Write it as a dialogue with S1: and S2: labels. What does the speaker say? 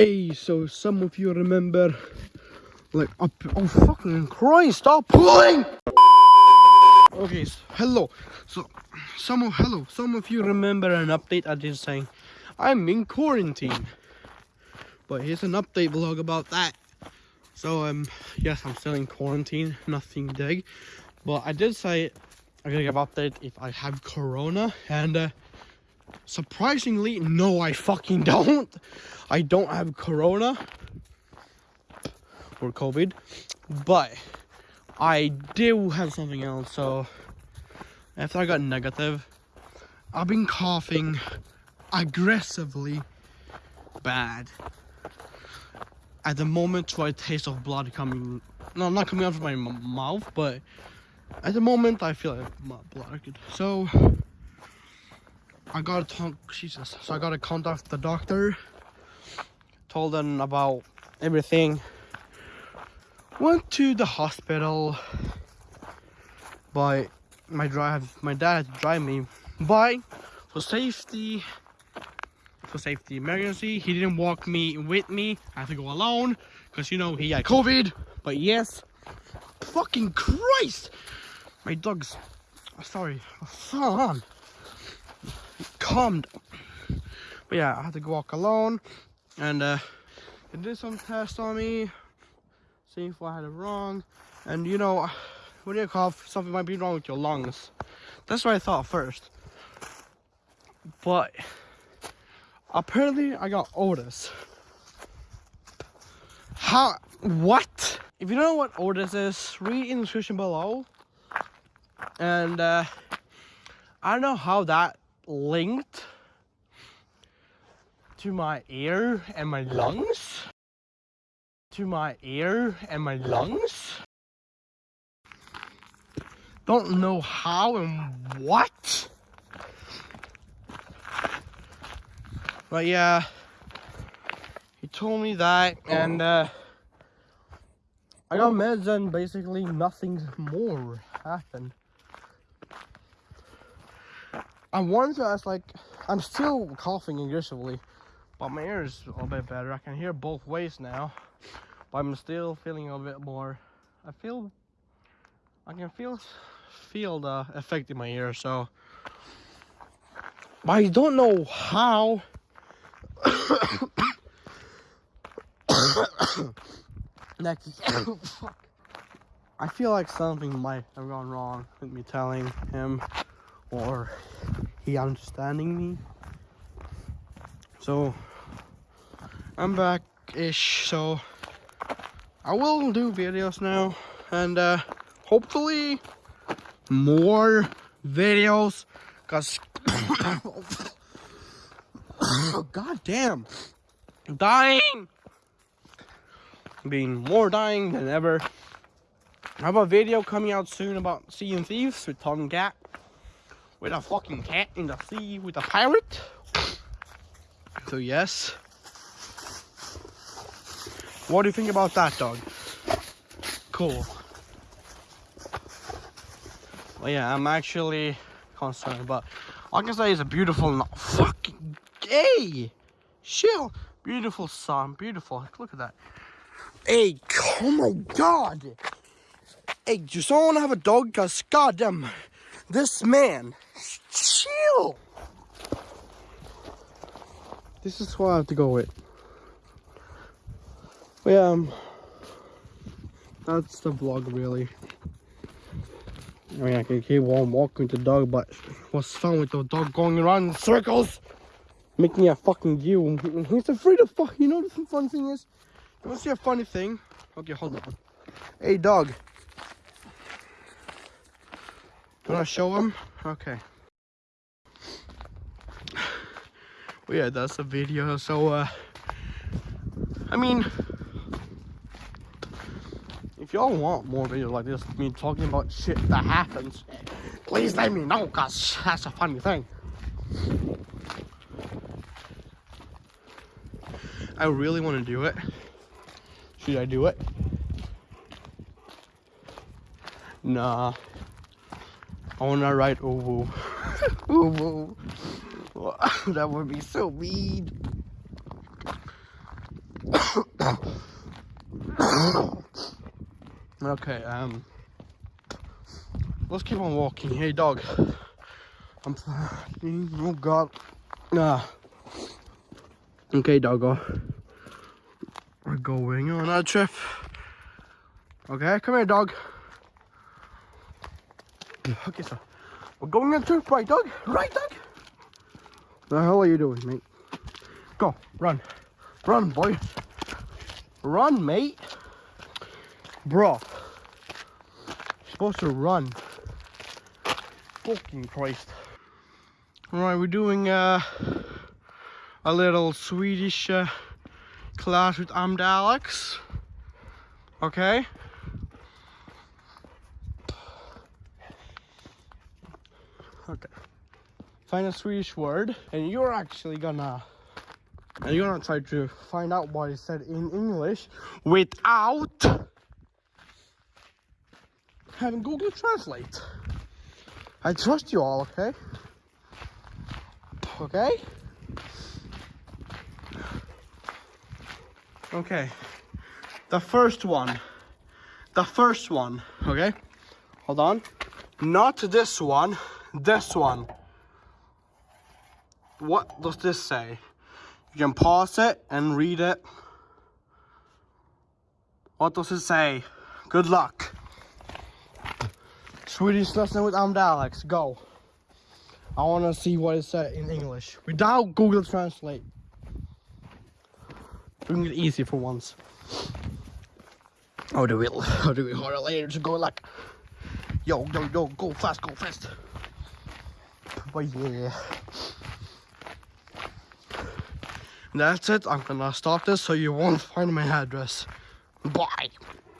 S1: Hey, so some of you remember, like, up, oh fucking Christ, stop pulling! Okay, so, hello. So, some of hello, some of you remember an update I did saying I'm in quarantine. But here's an update vlog about that. So, um, yes, I'm still in quarantine, nothing big. But I did say I'm gonna give update if I have corona, and uh, surprisingly, no, I fucking don't. I don't have corona or COVID, but I do have something else. So after I got negative, I've been coughing aggressively bad. At the moment, to a taste of blood coming, no, not coming out of my mouth, but at the moment, I feel like my blood. So I got to talk, Jesus. So I got to contact the doctor. Told them about everything. Went to the hospital. But my drive, my dad drive me. But for safety, for safety emergency, he didn't walk me with me. I had to go alone because you know he had COVID. But yes, fucking Christ, my dog's. Sorry, hold on calmed. But yeah, I had to go walk alone and uh, they did some tests on me, see if I had it wrong. And you know, when you cough, something might be wrong with your lungs. That's what I thought first. But apparently I got Otis. How, what? If you don't know what Otis is, read in the description below. And uh, I don't know how that linked to my ear and my lungs. To my ear and my lungs. Don't know how and what. But yeah, he told me that, and uh, I got meds, and basically nothing more happened. I wanted to ask, like, I'm still coughing aggressively, but my ear is a bit better. I can hear both ways now, but I'm still feeling a bit more. I feel, I can feel, feel the effect in my ear. So, but I don't know how. Next, I feel like something might have gone wrong with me telling him or he understanding me. So I'm back ish. So I will do videos now and uh, hopefully more videos because god damn dying being more dying than ever I have a video coming out soon about Sea of Thieves with Tom Cat with a fucking cat in the sea with a pirate. So yes. What do you think about that dog? Cool. Well yeah, I'm actually concerned, but I can say it's a beautiful no fucking gay. Chill. Beautiful sun, beautiful. Look at that. Hey, oh my god. Hey, do someone have a dog? Cause goddamn, this man Chill. This is what I have to go with. But yeah, um, that's the vlog really. I mean, I can keep on walking the dog, but what's fun with the dog going around in circles? Making a fucking you. He's afraid of fuck. You know the fun thing is? You want to see a funny thing? Okay, hold on. Hey, dog. Want to show him? Okay. But yeah, that's the video. So, uh, I mean, if y'all want more videos like this, me talking about shit that happens, please let me know, cause that's a funny thing. I really want to do it. Should I do it? Nah. I want to ride Uwu. Uwu. that would be so mean. okay, um, let's keep on walking. Hey, dog. I'm. Oh God. Nah. Okay, doggo. We're going on a trip. Okay, come here, dog. Okay, so we're going trip, right, dog? Right, dog? The hell are you doing, mate? Go, run. Run, boy. Run, mate. Bro. You're supposed to run. Fucking Christ. Alright, we're doing uh, a little Swedish uh, class with Amd Alex. Okay? Okay. Find a Swedish word, and you're actually gonna and you're gonna try to find out what it said in English without having Google Translate. I trust you all, okay? Okay? Okay. The first one. The first one, okay? Hold on. Not this one, this one. What does this say? You can pause it and read it. What does it say? Good luck. Swedish lesson with Amd Alex. Go. I want to see what it said in English without Google Translate. Doing it easy for once. Oh, do we? Or do we harder later to go like, yo, yo, yo, go fast, go fast. But yeah. That's it. I'm gonna stop this so you won't find my address. Bye.